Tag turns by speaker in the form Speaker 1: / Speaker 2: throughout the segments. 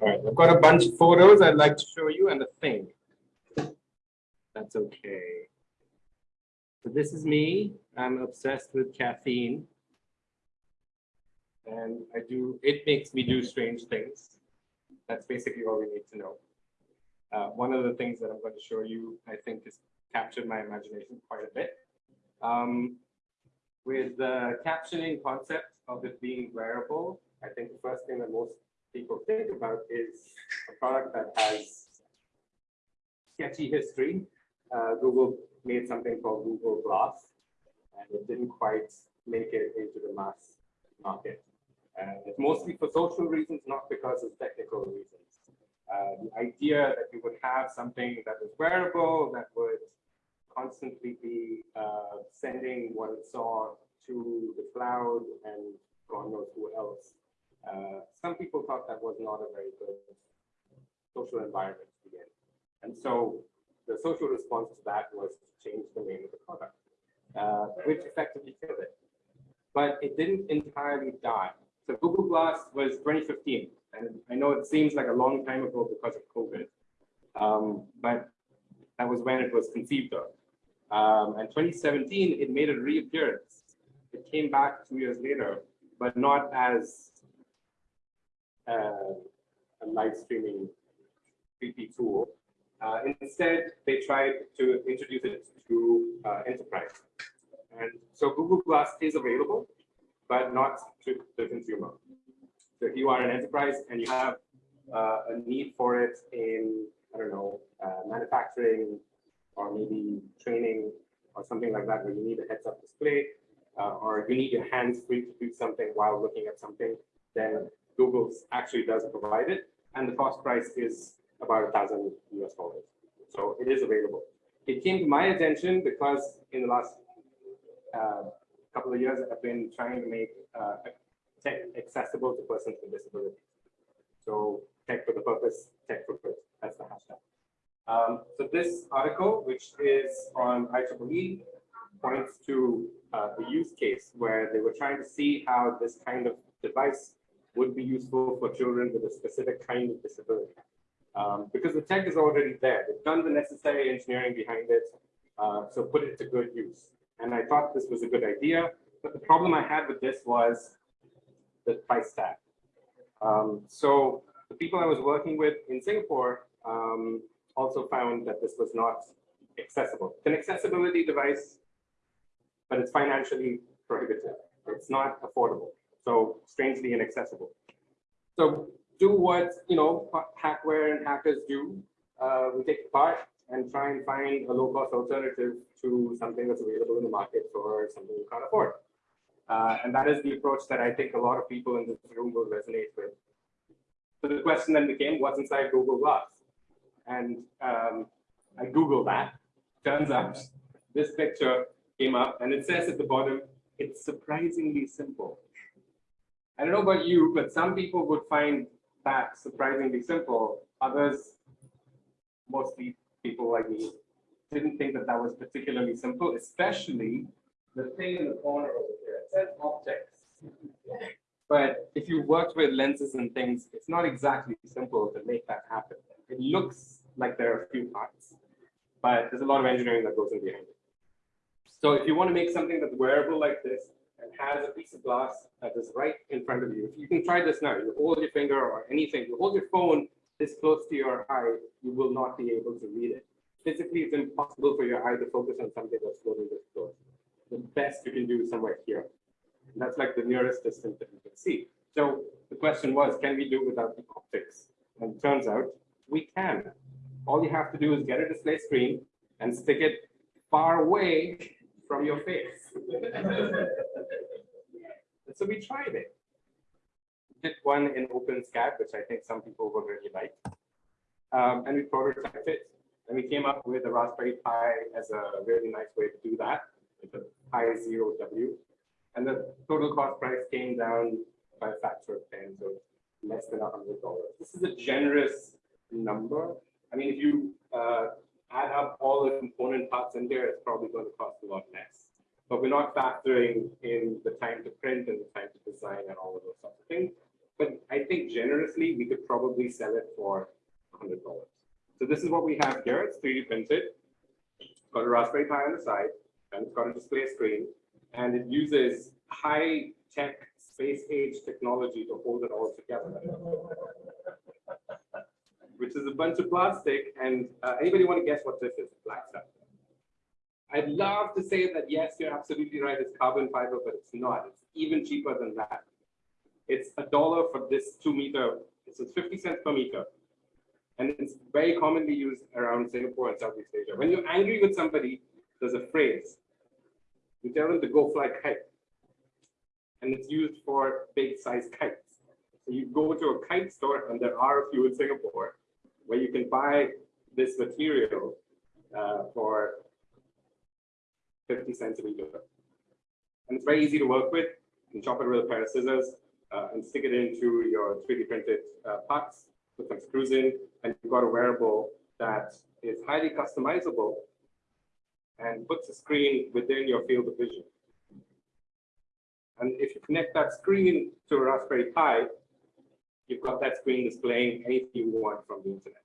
Speaker 1: All right, I've got a bunch of photos I'd like to show you and a thing. That's okay. So this is me. I'm obsessed with caffeine. And I do, it makes me do strange things. That's basically all we need to know. Uh, one of the things that I'm going to show you, I think, has captured my imagination quite a bit. Um, with the captioning concept of it being wearable, I think the first thing that most people think about is a product that has sketchy history. Uh, Google made something called Google Glass, and it didn't quite make it into the mass market. It's mostly for social reasons, not because of technical reasons. Uh, the idea that you would have something that was wearable, that would constantly be uh, sending what it saw to the cloud and God knows who else. Uh, some people thought that was not a very good social environment to. And so the social response to that was to change the name of the product, uh, which effectively killed it. But it didn't entirely die. So Google Glass was 2015. And I know it seems like a long time ago because of COVID, um, but that was when it was conceived of. Um, and 2017, it made a reappearance. It came back two years later, but not as a live streaming creepy tool. Uh, instead, they tried to introduce it to uh, enterprise. And so Google Glass is available, but not to the consumer. So if you are an enterprise and you have uh, a need for it in, I don't know, uh, manufacturing or maybe training or something like that, where you need a heads up display, uh, or you need your hands free to do something while looking at something, then Google actually does provide it. And the cost price is about a thousand US dollars. So it is available. It came to my attention because in the last uh, couple of years, I've been trying to make uh, tech accessible to persons with disabilities. So tech for the purpose, tech for good. That's the hashtag. Um, so this article, which is on IEEE, points to uh, a use case where they were trying to see how this kind of device would be useful for children with a specific kind of disability. Um, because the tech is already there. They've done the necessary engineering behind it, uh, so put it to good use. And I thought this was a good idea. But the problem I had with this was the price tag. Um, so the people I was working with in Singapore um, also found that this was not accessible. It's an accessibility device, but it's financially prohibitive. It's not affordable. So strangely inaccessible. So do what you know hackware and hackers do. Uh, we take part and try and find a low-cost alternative to something that's available in the market for something you can't afford. Uh, and that is the approach that I think a lot of people in this room will resonate with. So the question then became, what's inside Google Glass? And um, I Googled that. Turns out this picture came up and it says at the bottom, it's surprisingly simple. I don't know about you, but some people would find that surprisingly simple. Others, mostly people like me, didn't think that that was particularly simple, especially the thing in the corner over here It says optics. But if you worked with lenses and things, it's not exactly simple to make that happen. It looks like there are a few parts, but there's a lot of engineering that goes in behind it. So if you want to make something that's wearable like this and has a piece of glass that is right in front of you, if you can try this now, you hold your finger or anything, you hold your phone this close to your eye, you will not be able to read it. Physically, it's impossible for your eye to focus on something that's floating this close. The best you can do is somewhere here. And that's like the nearest distance that you can see. So the question was, can we do without the optics? And it turns out we can. All you have to do is get a display screen and stick it far away from your face. so we tried it. Did one in OpenSCAD, which I think some people will really like. Um, and we prototyped it. And we came up with a Raspberry Pi as a really nice way to do that. It's a Pi Zero W and the total cost price came down by a factor of 10, so less than $100. This is a generous number. I mean, if you uh, add up all the component parts in there, it's probably going to cost a lot less. But we're not factoring in the time to print and the time to design and all of those sorts of things. but I think generously we could probably sell it for $100. So this is what we have here. It's 3D printed. It's got a Raspberry Pi on the side, and it's got a display screen, and it uses high tech space age technology to hold it all together. Which is a bunch of plastic. And uh, anybody want to guess what this is? Black stuff. I'd love to say that yes, you're absolutely right. It's carbon fiber, but it's not. It's even cheaper than that. It's a dollar for this two meter. It's 50 cents per meter. And it's very commonly used around Singapore and Southeast Asia. When you're angry with somebody, there's a phrase. You tell them to go fly kite. And it's used for big size kites. So you go to a kite store, and there are a few in Singapore, where you can buy this material uh, for 50 cents a meter. And it's very easy to work with. You can chop it with a pair of scissors uh, and stick it into your 3D printed uh, parts, put some screws in, and you've got a wearable that is highly customizable and puts a screen within your field of vision. And if you connect that screen to a Raspberry Pi, you've got that screen displaying anything you want from the internet.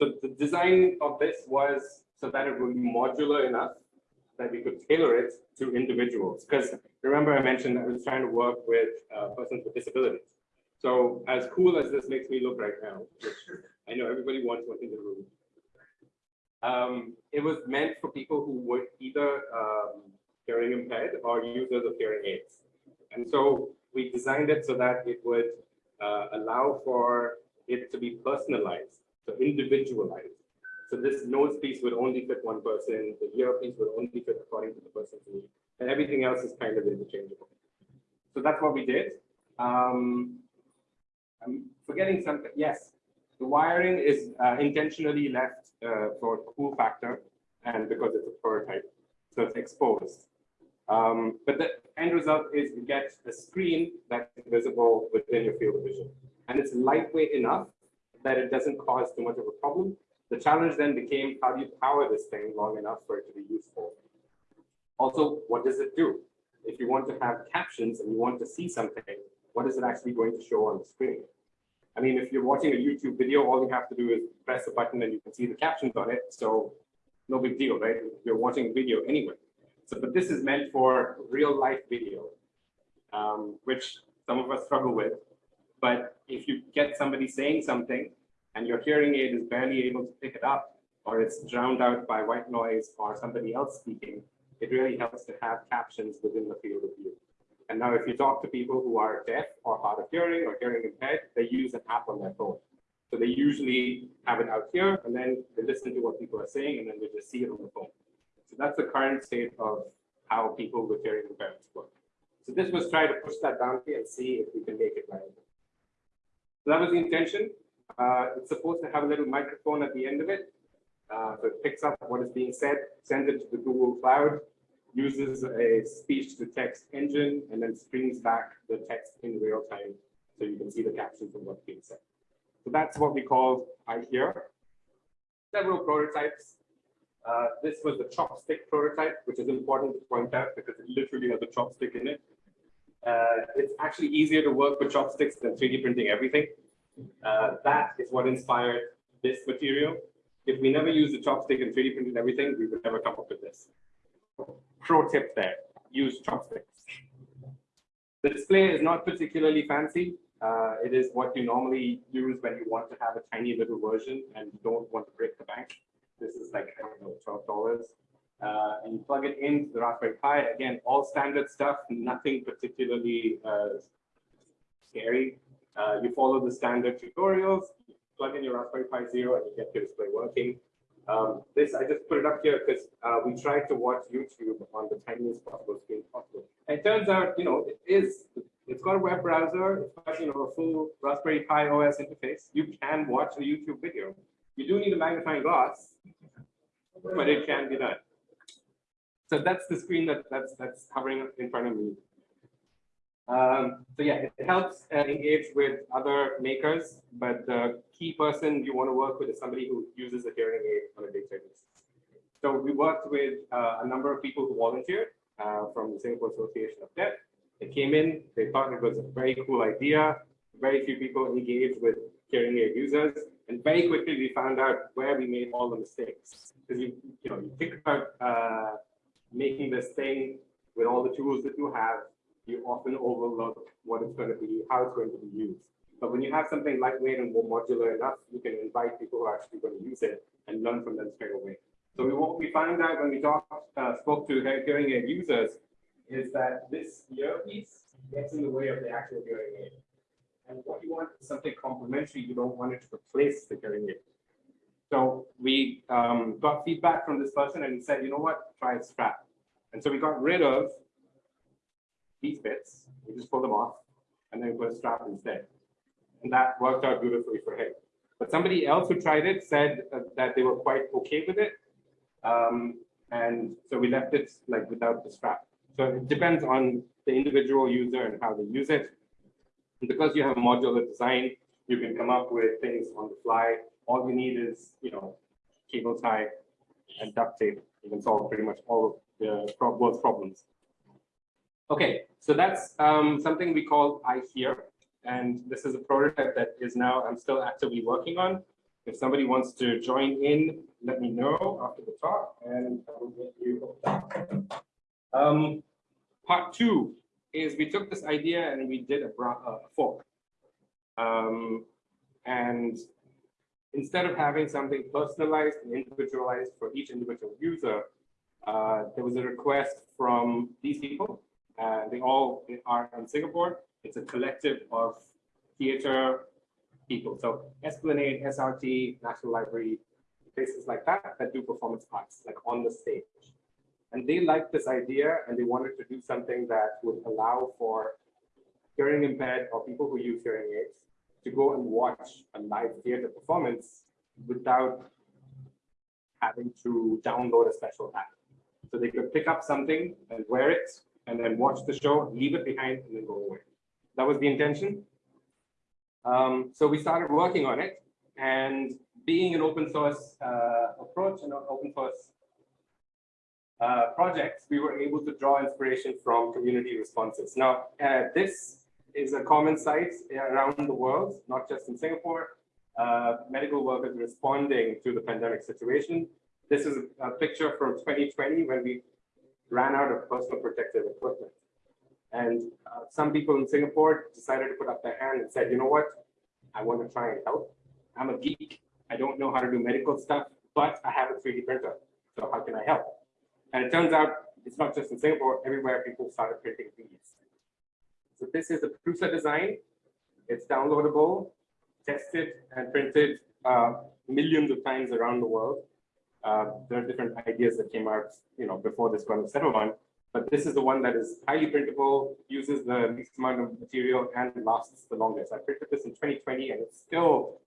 Speaker 1: So the design of this was so that it would be modular enough that we could tailor it to individuals. Because remember I mentioned I was trying to work with uh, persons with disabilities. So as cool as this makes me look right now, which I know everybody wants one in the room, um, it was meant for people who were either um, hearing impaired or users of hearing aids. And so we designed it so that it would uh, allow for it to be personalized, so individualized. So this nose piece would only fit one person, the ear piece would only fit according to the person's need, and everything else is kind of interchangeable. So that's what we did. Um, I'm forgetting something. Yes, the wiring is uh, intentionally left uh, for cool factor and because it's a prototype, so it's exposed. Um, but the end result is you get a screen that's visible within your field of vision. And it's lightweight enough that it doesn't cause too much of a problem, the challenge then became how do you power this thing long enough for it to be useful? Also, what does it do? If you want to have captions and you want to see something, what is it actually going to show on the screen? I mean, if you're watching a YouTube video, all you have to do is press a button and you can see the captions on it. So no big deal, right? You're watching a video anyway. So, but this is meant for real life video, um, which some of us struggle with. But if you get somebody saying something and your hearing aid is barely able to pick it up, or it's drowned out by white noise or somebody else speaking, it really helps to have captions within the field of view. And now if you talk to people who are deaf or hard of hearing or hearing impaired, they use an app on their phone. So they usually have it out here and then they listen to what people are saying and then they just see it on the phone. So that's the current state of how people with hearing impairments work. So this was try to push that boundary and see if we can make it viable. So that was the intention. Uh, it's supposed to have a little microphone at the end of it. Uh, so it picks up what is being said, sends it to the Google Cloud, uses a speech to text engine, and then streams back the text in real time so you can see the captions of what's being said. So that's what we call I Hear. Several prototypes. Uh, this was the chopstick prototype, which is important to point out because it literally has a chopstick in it. Uh, it's actually easier to work with chopsticks than 3D printing everything. Uh, that is what inspired this material. If we never used the chopstick and 3D printed everything, we would never come up with this. Pro tip there, use chopsticks. The display is not particularly fancy. Uh, it is what you normally use when you want to have a tiny little version and you don't want to break the bank. This is like, I don't know, $12. Uh, and you plug it into the Raspberry Pi. Again, all standard stuff, nothing particularly uh, scary. Uh, you follow the standard tutorials, plug in your Raspberry Pi Zero, and you get your display working. Um, this, I just put it up here because uh, we tried to watch YouTube on the tiniest possible screen possible. And it turns out, you know, it is, it's got a web browser, it's got, you know, a full Raspberry Pi OS interface. You can watch a YouTube video. You do need a magnifying glass, but it can be done. So that's the screen that that's that's hovering in front of me. Um, so yeah, it helps uh, engage with other makers, but the key person you want to work with is somebody who uses a hearing aid on a day-to-day basis. So we worked with uh, a number of people who volunteered uh, from the Singapore Association of Deaf. They came in, they thought it was a very cool idea. very few people engaged with hearing aid users. And very quickly, we found out where we made all the mistakes. Because you, you know, you think about uh, making this thing with all the tools that you have, you often overlook what it's going to be, how it's going to be used. But when you have something lightweight and more modular enough, you can invite people who are actually going to use it and learn from them straight away. So we, what we found out when we talked, uh, spoke to hearing aid users is that this earpiece gets in the way of the actual hearing aid. And what you want is something complementary. You don't want it to replace the aid. So we um, got feedback from this person and said, you know what, try a strap. And so we got rid of these bits. We just pull them off and then we put a strap instead. And that worked out beautifully for him. But somebody else who tried it said uh, that they were quite okay with it. Um, and so we left it like without the strap. So it depends on the individual user and how they use it. And because you have a modular design, you can come up with things on the fly. All you need is, you know, cable tie and duct tape. You can solve pretty much all of the world's problems. Okay, so that's um, something we call I Hear. And this is a prototype that is now I'm still actively working on. If somebody wants to join in, let me know after the talk and I will get you um, part two is we took this idea and we did a, a fork. Um, and instead of having something personalized and individualized for each individual user, uh, there was a request from these people. Uh, they all are in Singapore. It's a collective of theater people. So Esplanade, SRT, National Library, places like that that do performance arts, like on the stage. And they liked this idea and they wanted to do something that would allow for hearing impaired or people who use hearing aids to go and watch a live theater performance without having to download a special app. So they could pick up something and wear it and then watch the show, leave it behind and then go away. That was the intention. Um, so we started working on it and being an open source uh, approach and an open source uh, projects, we were able to draw inspiration from community responses. Now, uh, this is a common sight around the world, not just in Singapore. Uh, medical workers responding to the pandemic situation. This is a picture from 2020 when we ran out of personal protective equipment. And uh, some people in Singapore decided to put up their hand and said, you know what, I want to try and help. I'm a geek. I don't know how to do medical stuff, but I have a 3D printer. So how can I help? And it turns out it's not just in Singapore, everywhere people started printing these. So this is the Prusa design. It's downloadable, tested and printed uh, millions of times around the world. Uh, there are different ideas that came out, you know, before this one was settled on, but this is the one that is highly printable, uses the least amount of material and lasts the longest. I printed this in 2020 and it's still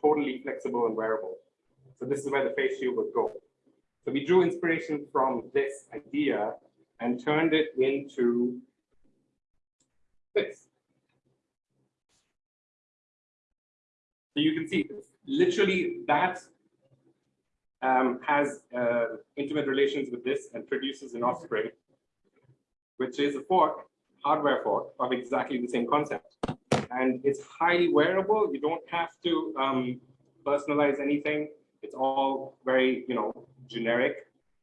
Speaker 1: totally flexible and wearable. So this is where the face shield would go. So we drew inspiration from this idea and turned it into this. So you can see literally that um, has uh, intimate relations with this and produces an offspring, which is a fork, hardware fork of exactly the same concept. And it's highly wearable. You don't have to um, personalize anything. It's all very, you know, generic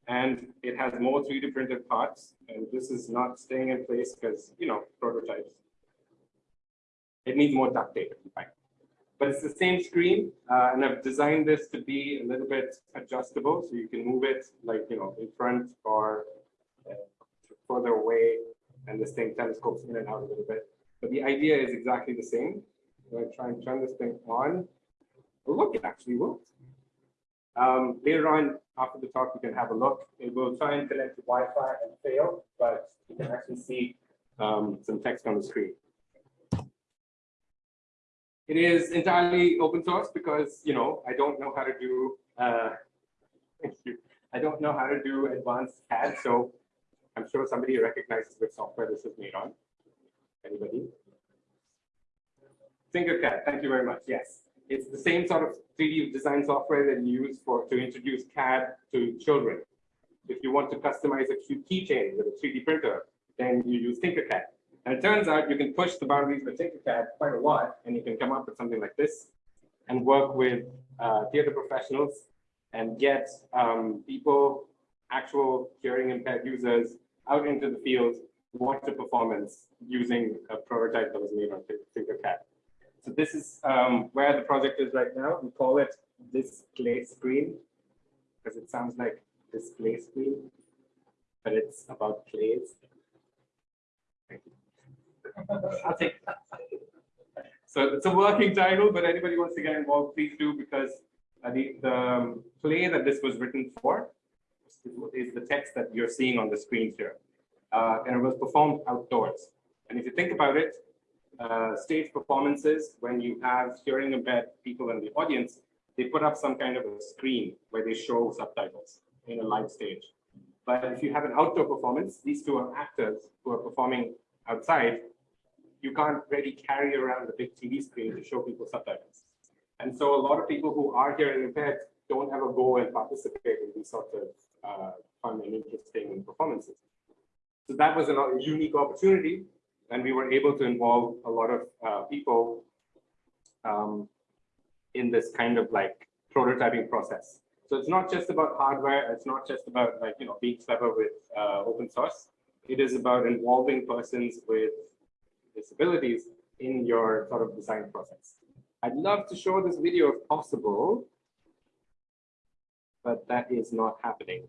Speaker 1: and it has more 3D printed parts. And this is not staying in place because, you know, prototypes. It needs more duct tape, But it's the same screen, uh, and I've designed this to be a little bit adjustable, so you can move it like, you know, in front or uh, further away, and this thing telescopes in and out a little bit. But the idea is exactly the same. I try and turn this thing on. Look, it actually works. Um, later on, after the talk, you can have a look. It will try and connect to Wi-Fi and fail, but you can actually see um, some text on the screen. It is entirely open source because, you know, I don't know how to do, uh. I don't know how to do advanced CAD, so I'm sure somebody recognizes which software this is made on. Anybody? Tinkercad, thank you very much. Yes. It's the same sort of 3D design software that you use for to introduce CAD to children. If you want to customize a cute keychain with a 3D printer, then you use Tinkercad. And it turns out you can push the boundaries with Tinkercad quite a lot, and you can come up with something like this and work with uh, theater professionals and get um, people, actual hearing impaired users out into the field, watch a performance using a prototype that was made on Tinkercad. So this is um, where the project is right now. We call it display screen because it sounds like display screen, but it's about plays. I'll take So it's a working title, but anybody wants to get involved, please do, because uh, the, the um, play that this was written for is the text that you're seeing on the screen here. Uh, and it was performed outdoors. And if you think about it, uh, stage performances, when you have hearing impaired people in the audience, they put up some kind of a screen where they show subtitles in a live stage. But if you have an outdoor performance, these two are actors who are performing outside you can't really carry around the big TV screen to show people subtitles. And so a lot of people who are hearing impaired don't ever go and participate in these sorts of uh, fun and interesting performances. So that was a unique opportunity, and we were able to involve a lot of uh, people um, in this kind of like prototyping process. So it's not just about hardware, it's not just about like, you know, being clever with uh, open source. It is about involving persons with disabilities in your sort of design process. I'd love to show this video if possible, but that is not happening.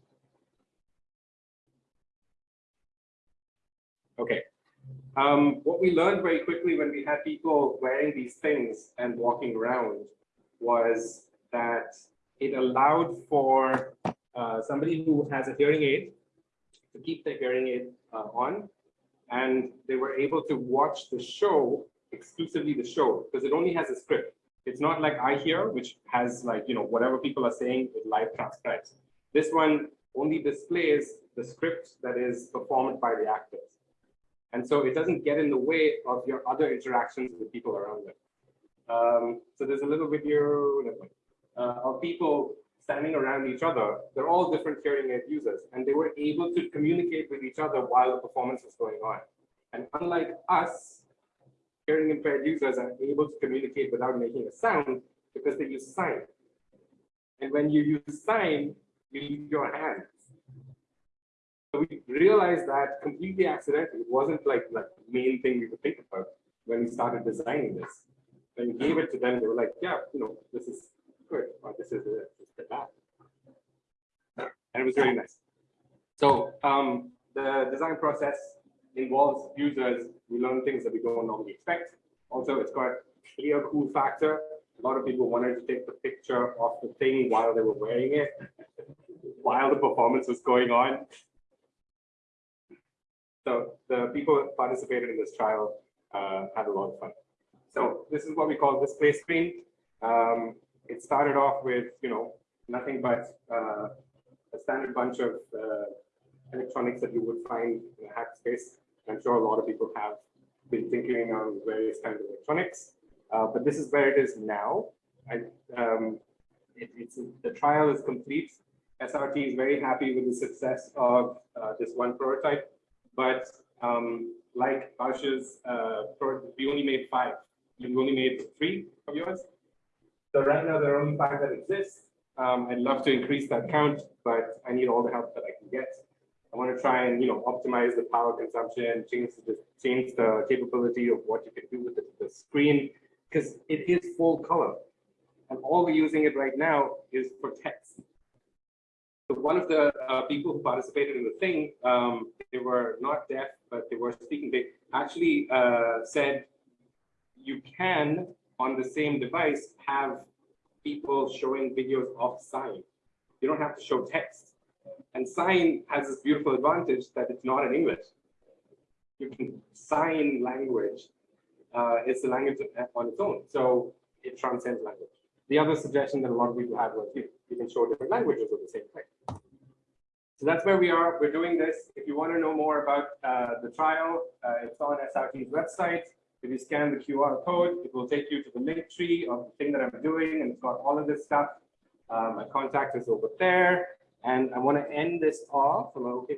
Speaker 1: Okay. Um, what we learned very quickly when we had people wearing these things and walking around was that it allowed for uh, somebody who has a hearing aid to keep their hearing aid uh, on and they were able to watch the show, exclusively the show, because it only has a script. It's not like i hear which has like, you know, whatever people are saying, it live transcribes. This one only displays the script that is performed by the actors. And so it doesn't get in the way of your other interactions with people around them. Um, so there's a little video uh, of people standing around each other. They're all different hearing aid users, and they were able to communicate with each other while the performance was going on. And unlike us, hearing impaired users are able to communicate without making a sound because they use sign. And when you use sign, you use your hands. We realized that completely accidentally. It wasn't like, like the main thing we could think about when we started designing this. When we gave it to them, they were like, yeah, you know, this is good, or this is the, the bad. And it was really nice. So um, the design process involves users. We learn things that we don't normally expect. Also, it's got clear cool factor. A lot of people wanted to take the picture of the thing while they were wearing it, while the performance was going on. So the people who participated in this trial uh, had a lot of fun. So this is what we call display screen. Um, it started off with, you know, nothing but uh, a standard bunch of uh, electronics that you would find in a hack space. I'm sure a lot of people have been tinkering on various kinds of electronics, uh, but this is where it is now. Um, it, it's the trial is complete. SRT is very happy with the success of uh, this one prototype, but um, like Bausch's, uh, we only made five. You only made three of yours. So right now there are only five that exist. Um, I'd love to increase that count, but I need all the help that I can get. I want to try and you know optimize the power consumption, change the change the capability of what you can do with the, the screen because it is full color, and all we're using it right now is for text. One of the uh, people who participated in the thing, um, they were not deaf, but they were speaking. They actually uh, said you can on the same device have people showing videos of sign. You don't have to show text. And sign has this beautiful advantage that it's not in English. You can sign language. Uh, it's a language on its own. So it transcends language. The other suggestion that a lot of people had was you, you can show different languages with the same thing. So that's where we are. We're doing this. If you want to know more about uh, the trial, uh, it's on SRT's website. If you scan the QR code, it will take you to the link tree of the thing that I'm doing, and it's got all of this stuff. Um, my contact is over there. And I want to end this off. I okay?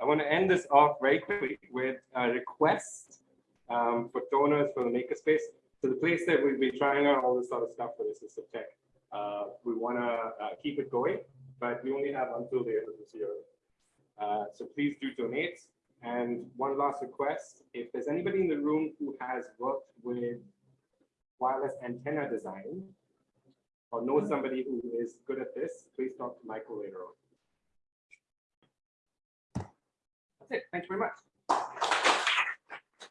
Speaker 1: I want to end this off very quickly with a request um, for donors for the makerspace. So the place that we've been trying out all this sort of stuff for this is tech. Uh, we want to uh, keep it going, but we only have until the end of this year. Uh, so please do donate. And one last request, if there's anybody in the room who has worked with wireless antenna design or knows somebody who is good at this, please talk to Michael later on. That's it. Thank you very much.